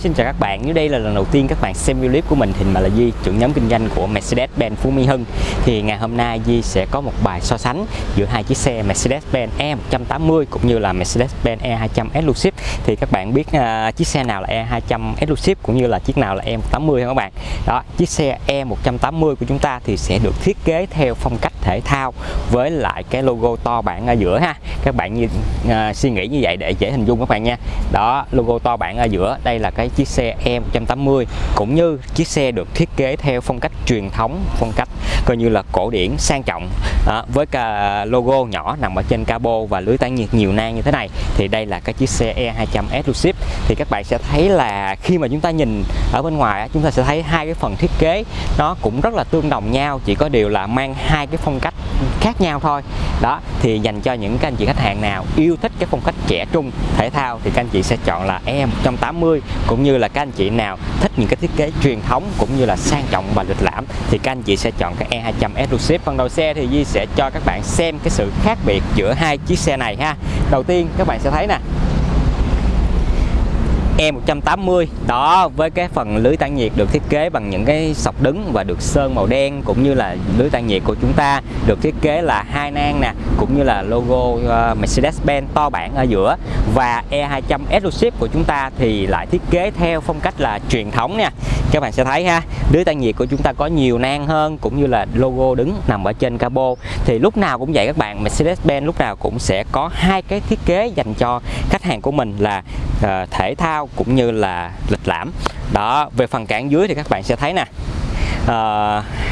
xin chào các bạn. Nếu đây là lần đầu tiên các bạn xem video clip của mình thì mình là Di, trưởng nhóm kinh doanh của Mercedes-Benz Phú Mỹ Hưng. Thì ngày hôm nay Di sẽ có một bài so sánh giữa hai chiếc xe Mercedes-Benz E180 cũng như là Mercedes-Benz E200 Exclusive. Thì các bạn biết uh, chiếc xe nào là E200 Exclusive cũng như là chiếc nào là E180 không các bạn? Đó, chiếc xe E180 của chúng ta thì sẽ được thiết kế theo phong cách thể thao với lại cái logo to bản ở giữa ha. Các bạn như uh, à, suy nghĩ như vậy để dễ hình dung các bạn nha. Đó, logo to bản ở giữa đây là cái chiếc xe E180 cũng như chiếc xe được thiết kế theo phong cách truyền thống phong cách coi như là cổ điển sang trọng. À, với cả logo nhỏ nằm ở trên cabo và lưới tản nhiệt nhiều nang như thế này thì đây là cái chiếc xe E200 Exclusive. Thì các bạn sẽ thấy là khi mà chúng ta nhìn ở bên ngoài chúng ta sẽ thấy hai cái phần thiết kế nó cũng rất là tương đồng nhau chỉ có điều là mang hai cái phong cách khác nhau thôi đó, thì dành cho những các anh chị khách hàng nào yêu thích cái phong cách trẻ trung, thể thao, thì các anh chị sẽ chọn là E180 cũng như là các anh chị nào thích những cái thiết kế truyền thống, cũng như là sang trọng và lịch lãm, thì các anh chị sẽ chọn cái E200 Exclusive. Phần đầu xe thì Di sẽ cho các bạn xem cái sự khác biệt giữa hai chiếc xe này ha. Đầu tiên, các bạn sẽ thấy nè E180 đó, với cái phần lưới tản nhiệt được thiết kế bằng những cái sọc đứng và được sơn màu đen cũng như là lưới tản nhiệt của chúng ta được thiết kế là hai nang nè, cũng như là logo ờ, Mercedes-Benz to bản ở giữa. Và E200 Exclusive của chúng ta thì lại thiết kế theo phong cách là truyền thống nha các bạn sẽ thấy ha lưới tản nhiệt của chúng ta có nhiều nang hơn cũng như là logo đứng nằm ở trên cabo. Thì lúc nào cũng vậy các bạn Mercedes-Benz lúc nào cũng sẽ có hai cái thiết kế dành cho khách hàng của mình là uh, thể thao cũng như là lịch lãm. Đó về phần cản dưới thì các bạn sẽ thấy nè ờ, uh,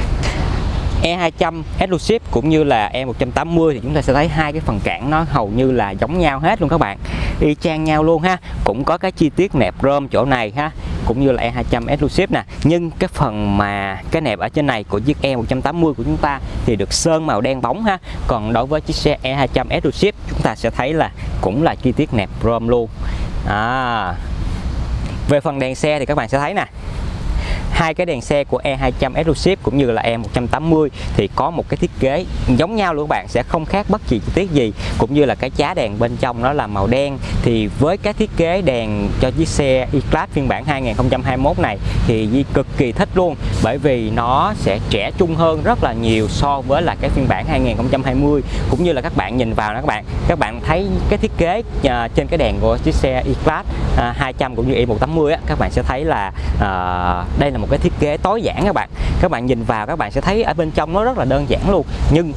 E200 Exclusive cũng như là E180 thì chúng ta sẽ thấy hai cái phần cản nó hầu như là giống nhau hết luôn các bạn. Y chang nhau luôn ha cũng có cái chi tiết nẹp rơm chỗ này ha cũng như là E200 Exclusive nè. Nhưng cái phần mà cái nẹp ở trên này của chiếc E180 của chúng ta thì được sơn màu đen bóng ha. Còn đối với chiếc xe E200 Exclusive chúng ta sẽ thấy là cũng là chi tiết nẹp chrome luôn. À, về phần đèn xe thì các bạn sẽ thấy nè hai cái đèn xe của E200 Exclusive cũng như là E180 thì có một cái thiết kế giống nhau luôn các bạn sẽ không khác bất kỳ chi tiết gì. Cũng như là cái chá đèn bên trong nó là màu đen. Thì với cái thiết kế đèn cho chiếc xe E-Class phiên bản 2021 này thì Di cực kỳ thích luôn. Bởi vì nó sẽ trẻ trung hơn rất là nhiều so với là cái phiên bản 2020 cũng như là các bạn nhìn vào đó các bạn các bạn thấy cái thiết kế à, trên cái đèn của chiếc xe E-Class à, uh, 200 cũng như E180 á, các bạn sẽ thấy là à, đây là một cái thiết kế tối giản các bạn. Các bạn nhìn vào các bạn sẽ thấy ở bên trong nó rất là đơn giản luôn. Nhưng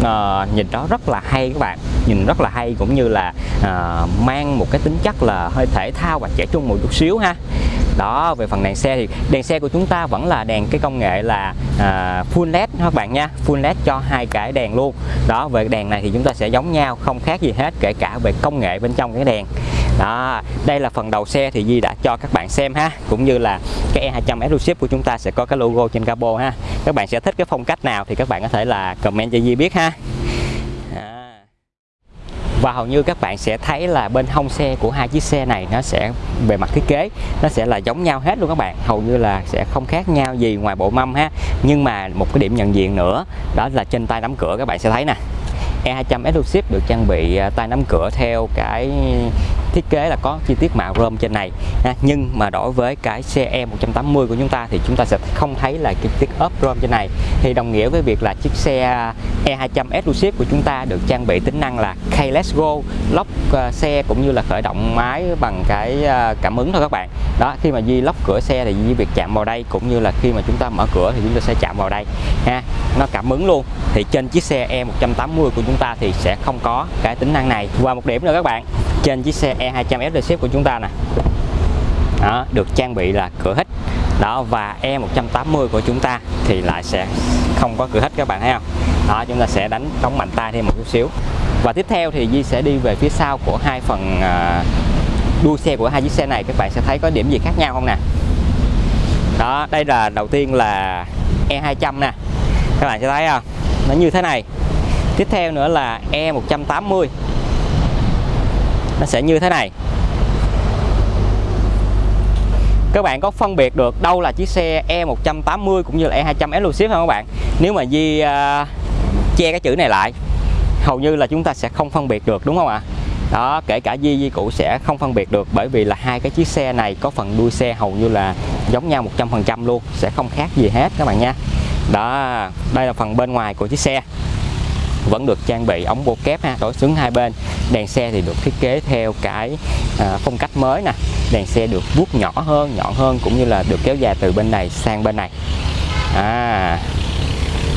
uh, nhìn đó rất là hay các bạn. Nhìn rất là hay cũng như là uh, mang một cái tính chất là hơi thể thao và trẻ trung một chút xíu ha. Đó về phần đèn xe thì đèn xe của chúng ta vẫn là đèn cái công nghệ là à, full led các bạn nha. Full led cho hai cái đèn luôn. Đó về đèn này thì chúng ta sẽ giống nhau không khác gì hết kể cả về công nghệ bên trong cái đèn đó, đây là phần đầu xe thì Di đã cho các bạn xem ha. Cũng như là cái E200 Exclusive của chúng ta sẽ có cái logo trên capo ha. Các bạn sẽ thích cái phong cách nào thì các bạn có thể là comment cho Di biết ha. Và hầu như các bạn sẽ thấy là bên hông xe của hai chiếc xe này nó sẽ về mặt thiết kế, nó sẽ là giống nhau hết luôn các bạn. Hầu như là sẽ không khác nhau gì ngoài bộ mâm ha. Nhưng mà một cái điểm nhận diện nữa, đó là trên tay nắm cửa các bạn sẽ thấy nè. E200 Exclusive được trang bị à, tay nắm cửa theo cái thiết kế là có chi tiết mạ rơm trên này, ha. nhưng mà đối với cái xe E180 của chúng ta thì chúng ta sẽ không thấy là chi tiết ốp rơm trên này. Thì đồng nghĩa với việc là chiếc xe E200 Exclusive của chúng ta được trang bị tính năng là Keyless Go, lock ờ, xe cũng như là khởi động máy bằng cái ờ, cảm ứng thôi các bạn. Đó, khi mà Di lóc cửa xe thì Di việc chạm vào đây cũng như là khi mà chúng ta mở cửa thì chúng ta sẽ chạm vào đây, ha. Nó cảm ứng luôn. Thì trên chiếc xe E180 của chúng ta thì sẽ không có cái tính năng này. Và một điểm nữa các bạn trên chiếc xe E200 Exclusive của chúng ta nè. Đó, được trang bị là cửa hít. Đó và E180 của chúng ta thì lại sẽ không có cửa hít các bạn thấy không? Đó chúng ta sẽ đánh đóng mạnh tay thêm một chút xíu. Và tiếp theo thì Di sẽ đi về phía sau của hai phần à, đuôi xe của hai chiếc xe này. Các bạn sẽ thấy có điểm gì khác nhau không nè? Đó đây là đầu tiên là E200 nè. Các bạn sẽ thấy không? Nó như thế này. Tiếp theo nữa là E180 nó sẽ như thế này. Các bạn có phân biệt được đâu là chiếc xe E180 cũng như là E200 Exclusive không các bạn? Nếu mà Di uh, che cái chữ này lại hầu như là chúng ta sẽ không phân biệt được đúng không ạ? Đó kể cả Di Di cũ sẽ không phân biệt được bởi vì là hai cái chiếc xe này có phần đuôi xe hầu như là giống nhau 100% luôn sẽ không khác gì hết các bạn nha. Đó đây là phần bên ngoài của chiếc xe. Vẫn được trang bị ống bô kép ha đối xứng hai bên đèn xe thì được thiết kế theo cái à, phong cách mới nè. Đèn xe được vuốt nhỏ hơn nhọn hơn cũng như là được kéo dài từ bên này sang bên này. À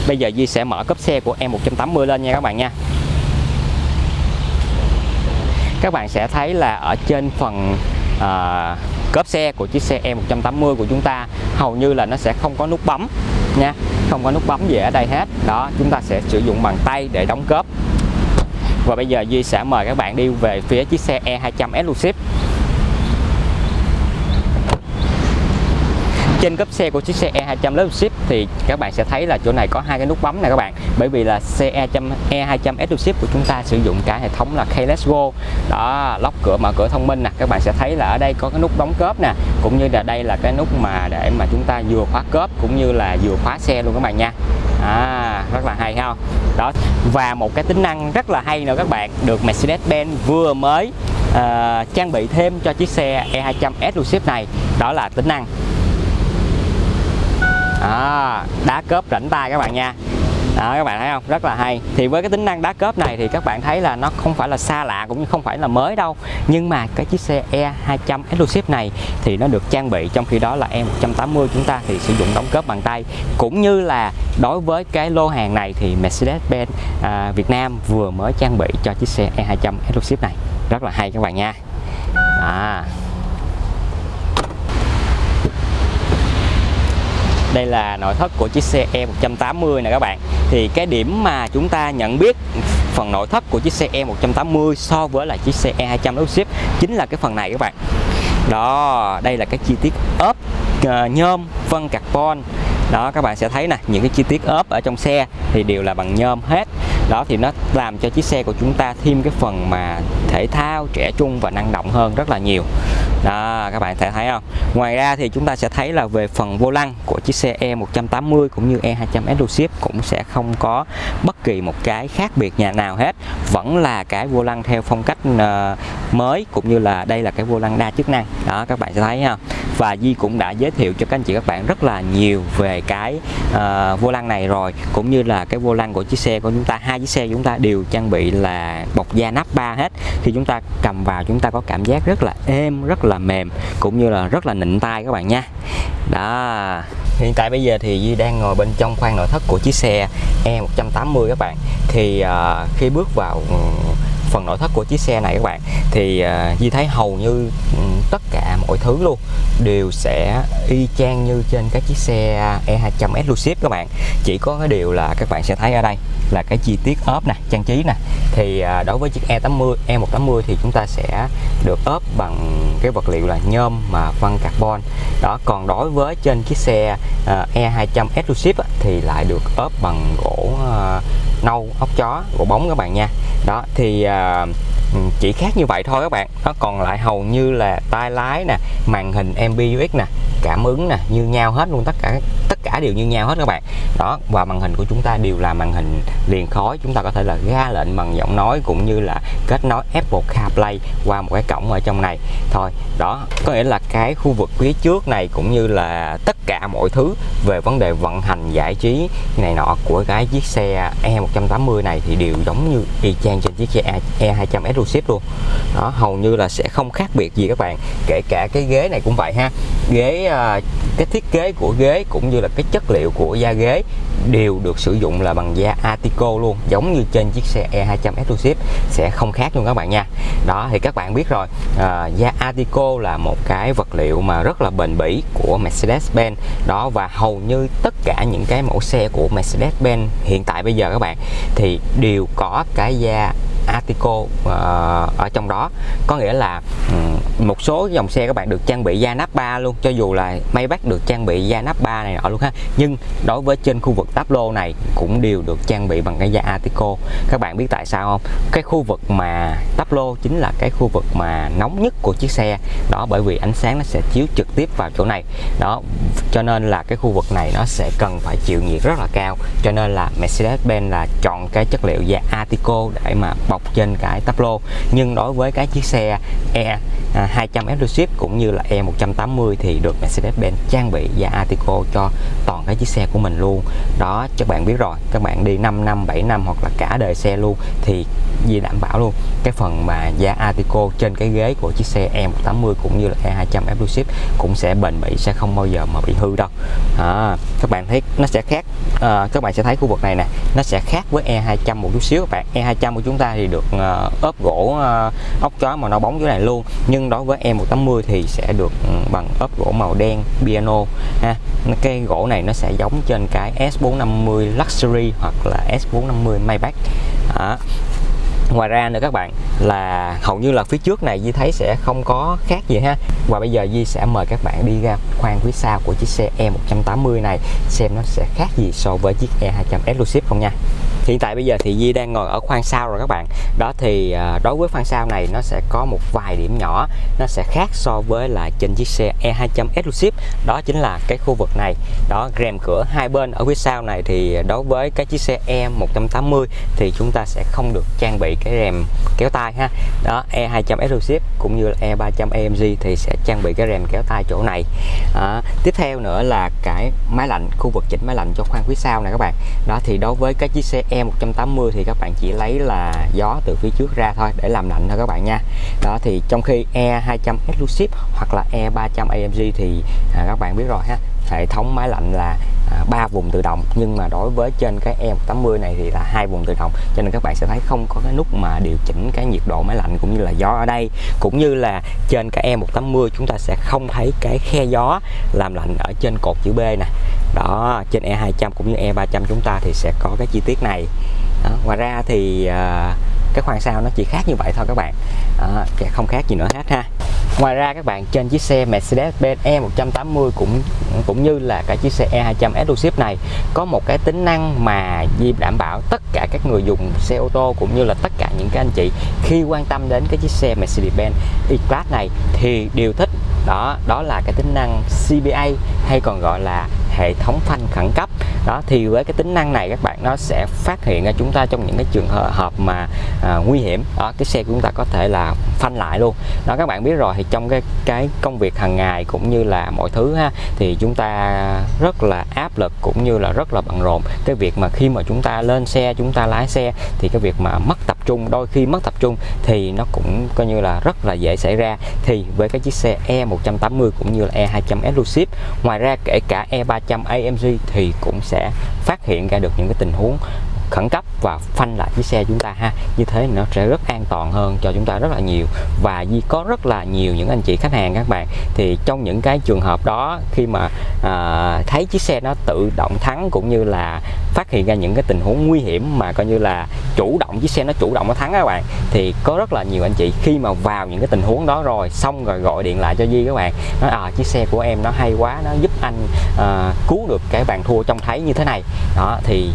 bây giờ duy sẽ mở cấp xe của em 180 lên nha các bạn nha. Các bạn sẽ thấy là ở trên phần à, cốp xe của chiếc xe E180 của chúng ta hầu như là nó sẽ không có nút bấm nha. Không có nút bấm gì ở đây hết. Đó chúng ta sẽ sử dụng bằng tay để đóng cốp và bây giờ Duy sẽ mời các bạn đi về phía chiếc xe E200 Exclusive. Trên cấp xe của chiếc xe E200 Exclusive thì các bạn sẽ thấy là chỗ này có hai cái nút bấm này các bạn. Bởi vì là xe E200 E200 Exclusive của chúng ta sử dụng cả hệ thống là Keyless Go. Đó, lóc cửa, mở cửa thông minh nè. Các bạn sẽ thấy là ở đây có cái nút đóng cốp nè. Cũng như là đây là cái nút mà để mà chúng ta vừa khóa cốp cũng như là vừa khóa xe luôn các bạn nha à, rất là hay không đó và một cái tính năng rất là hay nữa các bạn được Mercedes-Benz vừa mới uh, trang bị thêm cho chiếc xe E200 Exclusive này. Đó là tính năng. À, đá cớp rảnh tay các bạn nha đó các bạn thấy không? Rất là hay. Thì với cái tính năng đá cớp này thì các bạn thấy là nó không phải là xa lạ cũng như không phải là mới đâu. Nhưng mà cái chiếc xe E200 Exclusive này thì nó được trang bị trong khi đó là E180 chúng ta thì sử dụng đóng cớp bằng tay. Cũng như là đối với cái lô hàng này thì Mercedes-Benz à, Việt Nam vừa mới trang bị cho chiếc xe E200 Exclusive này. Rất là hay các bạn nha. À. đây là nội thất của chiếc xe E180 này các bạn. Thì cái điểm mà chúng ta nhận biết phần nội thất của chiếc xe E180 so với lại chiếc xe E200 Exclusive chính là cái phần này các bạn. Đó đây là cái chi tiết ốp uh, nhôm vân carbon. Đó các bạn sẽ thấy nè những cái chi tiết ốp ở trong xe thì đều là bằng nhôm hết. Đó thì nó làm cho chiếc xe của chúng ta thêm cái phần mà thể thao trẻ trung và năng động hơn rất là nhiều đó các bạn thể thấy không? Ngoài ra thì chúng ta sẽ thấy là về phần vô lăng của chiếc xe E180 cũng như E200 Exclusive cũng sẽ không có bất kỳ một cái khác biệt nhà nào hết. Vẫn là cái vô lăng theo phong cách uh, mới cũng như là đây là cái vô lăng đa chức năng. Đó các bạn sẽ thấy ha. Và Di cũng đã giới thiệu cho các anh chị các bạn rất là nhiều về cái uh, vô lăng này rồi cũng như là cái vô lăng của chiếc xe của chúng ta. Hai chiếc xe của chúng ta đều trang bị là bọc da nắp ba hết. Khi chúng ta cầm vào chúng ta có cảm giác rất là êm rất là là mềm cũng như là rất là nịnh tay các bạn nha. Đó. Hiện tại bây giờ thì Di đang ngồi bên trong khoang nội thất của chiếc xe E180 các bạn. Thì uh, khi bước vào ừ, phần nội thất của chiếc xe này các bạn. Thì à, uh, Di thấy hầu như um, tất cả mọi thứ luôn đều sẽ y chang như trên các chiếc xe E200S Lucid các bạn. Chỉ có cái điều là các bạn sẽ thấy ở đây là cái chi tiết ốp nè trang trí nè. Thì uh, đối với chiếc E80 E180 thì chúng ta sẽ được ốp bằng cái vật liệu là nhôm mà phân carbon. Đó còn đối với trên chiếc xe à, uh, E200S Lucid thì lại được ốp bằng gỗ uh, nâu ốc chó gỗ bóng các bạn nha. Đó thì Ừ, chỉ khác như vậy thôi các bạn. Nó còn lại hầu như là tay lái nè, màn hình MBUX nè, cảm ứng nè, như nhau hết luôn tất cả cả đều như nhau hết các bạn. Đó, và màn hình của chúng ta đều là màn hình liền khói. Chúng ta có thể là ra lệnh bằng giọng nói cũng như là kết nối Apple CarPlay qua một cái cổng ở trong này. Thôi, đó, có nghĩa là cái khu vực phía trước này cũng như là tất cả mọi thứ về vấn đề vận hành, giải trí này nọ của cái chiếc xe E180 này thì đều giống như y chang trên chiếc xe E200 Exclusive luôn. Đó, hầu như là sẽ không khác biệt gì các bạn. Kể cả cái ghế này cũng vậy ha. Ghế à, cái thiết kế của ghế cũng như là cái chất liệu của da ghế đều được sử dụng là bằng da Atico luôn giống như trên chiếc xe E200 Exclusive sẽ không khác luôn các bạn nha. Đó thì các bạn biết rồi à, da Atico là một cái vật liệu mà rất là bền bỉ của Mercedes-Benz. Đó và hầu như tất cả những cái mẫu xe của Mercedes-Benz hiện tại bây giờ các bạn thì đều có cái da Atico uh, à, ở trong đó. Có nghĩa là um, một số dòng xe các bạn được trang bị da nắp ba luôn, cho dù là Maybach được trang bị da nắp ba này nọ luôn ha. Nhưng đối với trên khu vực táp lô này cũng đều được trang bị bằng cái da Atico. Các bạn biết tại sao không? Cái khu vực mà táp lô chính là cái khu vực mà nóng nhất của chiếc xe. Đó, bởi vì ánh sáng nó sẽ chiếu trực tiếp vào chỗ này. Đó, cho nên là cái khu vực này nó sẽ cần phải chịu nhiệt rất là cao. Cho nên là Mercedes-Benz là chọn cái chất liệu da Atico để mà bọc trên cái táp lô. Nhưng đối với cái chiếc xe E à, 200 Exclusive cũng như là E180 thì được Mercedes-Benz trang bị và Atico cho toàn cái chiếc xe của mình luôn. Đó các bạn biết rồi các bạn đi 5 năm 7 năm hoặc là cả đời xe luôn thì gì đảm bảo luôn. Cái phần mà giá Atico trên cái ghế của chiếc xe E180 cũng như là E200 Exclusive cũng sẽ bền bỉ sẽ không bao giờ mà bị hư đâu. À, các bạn thấy nó sẽ khác à, các bạn sẽ thấy khu vực này nè nó sẽ khác với E200 một chút xíu các bạn. E200 của chúng ta thì được uh, ốp gỗ uh, ốc chó mà nó bóng chỗ này luôn. Nhưng đối với E180 thì sẽ được ừ, bằng ốp gỗ màu đen, piano, ha. Cái gỗ này nó sẽ giống trên cái S450 Luxury hoặc là S450 Maybach. Đó. Ngoài ra nữa các bạn, là hầu như là phía trước này Di thấy sẽ không có khác gì ha. Và bây giờ Di sẽ mời các bạn đi ra khoang phía sau của chiếc xe E180 này, xem nó sẽ khác gì so với chiếc E200 Exclusive không nha hiện tại bây giờ thì Di đang ngồi ở khoang sau rồi các bạn. Đó thì à, đối với khoang sau này nó sẽ có một vài điểm nhỏ nó sẽ khác so với là trên chiếc xe E200 Exclusive. Đó chính là cái khu vực này. Đó rèm cửa hai bên ở phía sau này thì đối với cái chiếc xe E180 thì chúng ta sẽ không được trang bị cái rèm kéo tay ha. Đó E200 Exclusive cũng như là E300 AMG thì sẽ trang bị cái rèm kéo tay chỗ này. À, tiếp theo nữa là cái máy lạnh khu vực chỉnh máy lạnh cho khoang phía sau này các bạn. Đó thì đối với cái chiếc xe E180 thì các bạn chỉ lấy là gió từ phía trước ra thôi để làm lạnh thôi các bạn nha. Đó thì trong khi E200 Exclusive hoặc là E300 AMG thì à, các bạn biết rồi ha hệ thống máy lạnh là à, ba vùng tự động nhưng mà đối với trên cái E180 này thì là hai vùng tự động. Cho nên các bạn sẽ thấy không có cái nút mà điều chỉnh cái nhiệt độ máy lạnh cũng như là gió ở đây. Cũng như là trên cái E180 chúng ta sẽ không thấy cái khe gió làm lạnh ở trên cột chữ B nè. Đó trên E200 cũng như E300 chúng ta thì sẽ có cái chi tiết này. Đó. ngoài ra thì uh, cái khoang sau nó chỉ khác như vậy thôi các bạn. À, không khác gì nữa hết ha. Ngoài ra các bạn trên chiếc xe Mercedes-Benz E180 cũng cũng như là cái chiếc xe E200 Exclusive này có một cái tính năng mà Di đảm bảo tất cả các người dùng xe ô tô cũng như là tất cả những cái anh chị khi quan tâm đến cái chiếc xe Mercedes-Benz E-Class này thì đều thích. Đó đó là cái tính năng CBA hay còn gọi là hệ thống phanh khẩn cấp. Đó thì với cái tính năng này các bạn nó sẽ phát hiện ra chúng ta trong những cái trường hợp mà à, nguy hiểm. Đó cái xe của chúng ta có thể là phanh lại luôn. Đó các bạn biết rồi thì trong cái cái công việc hàng ngày cũng như là mọi thứ ha thì chúng ta rất là áp lực cũng như là rất là bận rộn. Cái việc mà khi mà chúng ta lên xe chúng ta lái xe thì cái việc mà mất tập trung đôi khi mất tập trung thì nó cũng coi như là rất là dễ xảy ra. Thì với cái chiếc xe E180 cũng như là E200 Exclusive ngoài ra kể cả E300 AMG thì cũng sẽ phát hiện ra được những cái tình huống khẩn cấp và phanh lại chiếc xe chúng ta ha. Như thế nó sẽ rất an toàn hơn cho chúng ta rất là nhiều. Và Di có rất là nhiều những anh chị khách hàng các bạn thì trong những cái trường hợp đó khi mà à, thấy chiếc xe nó tự động thắng cũng như là phát hiện ra những cái tình huống nguy hiểm mà coi như là chủ động chiếc xe nó chủ động nó thắng các bạn thì có rất là nhiều anh chị khi mà vào những cái tình huống đó rồi xong rồi gọi điện lại cho Di các bạn nói à chiếc xe của em nó hay quá nó giúp anh à, cứu được cái bàn thua trong thấy như thế này. Đó thì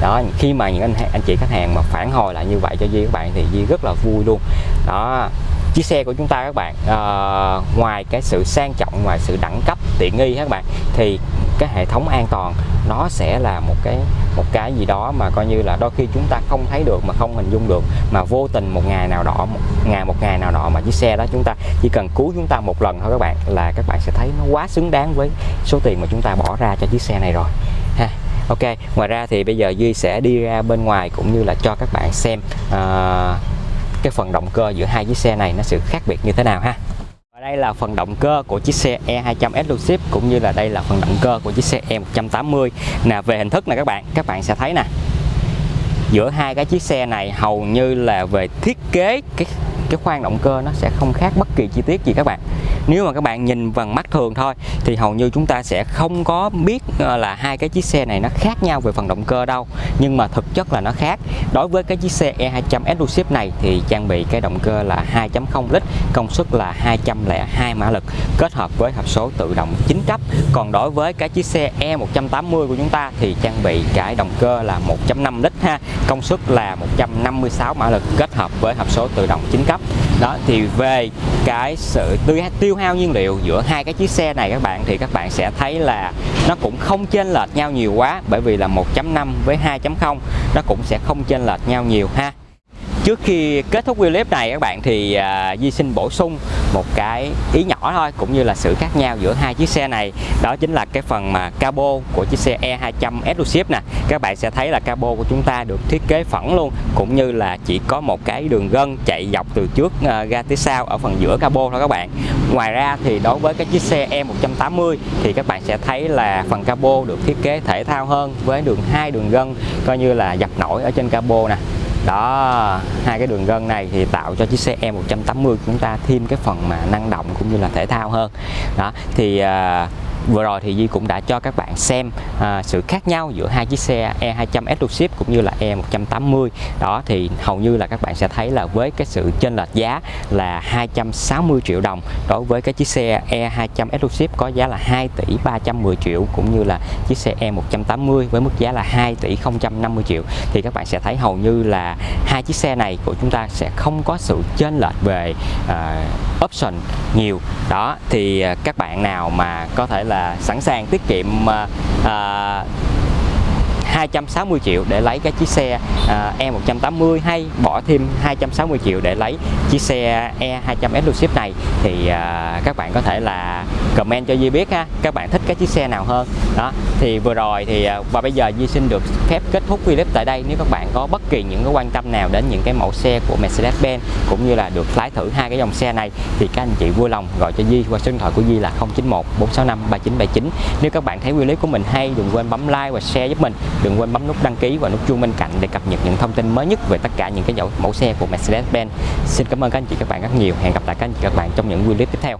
đó khi mà những anh anh chị khách hàng mà phản hồi lại như vậy cho di các bạn thì di rất là vui luôn. Đó chiếc xe của chúng ta các bạn uh, ngoài cái sự sang trọng ngoài sự đẳng cấp tiện nghi các bạn thì cái hệ thống an toàn nó sẽ là một cái một cái gì đó mà coi như là đôi khi chúng ta không thấy được mà không hình dung được mà vô tình một ngày nào đó một ngày một ngày nào đó mà chiếc xe đó chúng ta chỉ cần cứu chúng ta một lần thôi các bạn là các bạn sẽ thấy nó quá xứng đáng với số tiền mà chúng ta bỏ ra cho chiếc xe này rồi ha. Ok ngoài ra thì bây giờ Duy sẽ đi ra bên ngoài cũng như là cho các bạn xem uh, cái phần động cơ giữa hai chiếc xe này nó sự khác biệt như thế nào ha? Và đây là phần động cơ của chiếc xe E200 Exclusive cũng như là đây là phần động cơ của chiếc xe E180 nè, về hình thức này các bạn các bạn sẽ thấy nè. Giữa hai cái chiếc xe này hầu như là về thiết kế cái cái khoang động cơ nó sẽ không khác bất kỳ chi tiết gì các bạn nếu mà các bạn nhìn bằng mắt thường thôi, thì hầu như chúng ta sẽ không có biết ờ, là hai cái chiếc xe này nó khác nhau về phần động cơ đâu. Nhưng mà thực chất là nó khác. Đối với cái chiếc xe E200 Exclusive này thì trang bị cái động cơ là 2.0 lít, công suất là 202 mã lực, kết hợp với hộp số tự động 9 cấp. Còn đối với cái chiếc xe E180 của chúng ta thì trang bị cái động cơ là 1.5 lít ha, công suất là 156 mã lực, kết hợp với hộp số tự động 9 cấp đó, thì về cái sự tiêu hao nhiên liệu giữa hai cái chiếc xe này các bạn, thì các bạn sẽ thấy là nó cũng không chênh lệch nhau nhiều quá, bởi vì là 1.5 với 2.0 nó cũng sẽ không chênh lệch nhau nhiều ha. Trước khi kết thúc video clip này các bạn thì à, Di xin bổ sung một cái ý nhỏ thôi cũng như là sự khác nhau giữa hai chiếc xe này. Đó chính là cái phần mà cabo của chiếc xe E200 Exclusive nè. Các bạn sẽ thấy là cabo của chúng ta được thiết kế phẳng luôn cũng như là chỉ có một cái đường gân chạy dọc từ trước à, ra tới sau ở phần giữa cabo thôi các bạn. Ngoài ra thì đối với cái chiếc xe E180 thì các bạn sẽ thấy là phần cabo được thiết kế thể thao hơn với đường hai đường gân coi như là dập nổi ở trên cabo nè đó hai cái đường gân này thì tạo cho chiếc xe E180 chúng ta thêm cái phần mà năng động cũng như là thể thao hơn. Đó thì uh, vừa rồi thì Di cũng đã cho các bạn xem à, sự khác nhau giữa hai chiếc xe E200 Exclusive cũng như là E180 đó thì hầu như là các bạn sẽ thấy là với cái sự chênh lệch giá là 260 triệu đồng đối với cái chiếc xe E200 Exclusive có giá là 2 tỷ 310 triệu cũng như là chiếc xe E180 với mức giá là 2 tỷ 050 triệu. Thì các bạn sẽ thấy hầu như là hai chiếc xe này của chúng ta sẽ không có sự chênh lệch về uh, option nhiều. Đó thì uh, các bạn nào mà có thể là là sẵn sàng tiết kiệm à, à 260 triệu để lấy cái chiếc xe à, E180 hay bỏ thêm 260 triệu để lấy chiếc xe E200 Exclusive này thì à, các bạn có thể là comment cho Di biết ha, các bạn thích cái chiếc xe nào hơn. Đó, thì vừa rồi thì à, và bây giờ Di xin được phép kết thúc video tại đây. Nếu các bạn có bất kỳ những cái quan tâm nào đến những cái mẫu xe của Mercedes-Benz cũng như là được lái thử hai cái dòng xe này thì các anh chị vui lòng gọi cho Di qua số điện thoại của Di là 091 465 3979 nếu các bạn thấy video clip của mình hay đừng quên bấm like và share giúp mình đừng quên bấm nút đăng ký và nút chuông bên cạnh để cập nhật những thông tin mới nhất về tất cả những cái mẫu xe của Mercedes-Benz. Xin cảm ơn các anh chị các bạn rất nhiều. Hẹn gặp lại các anh chị các bạn trong những video tiếp theo.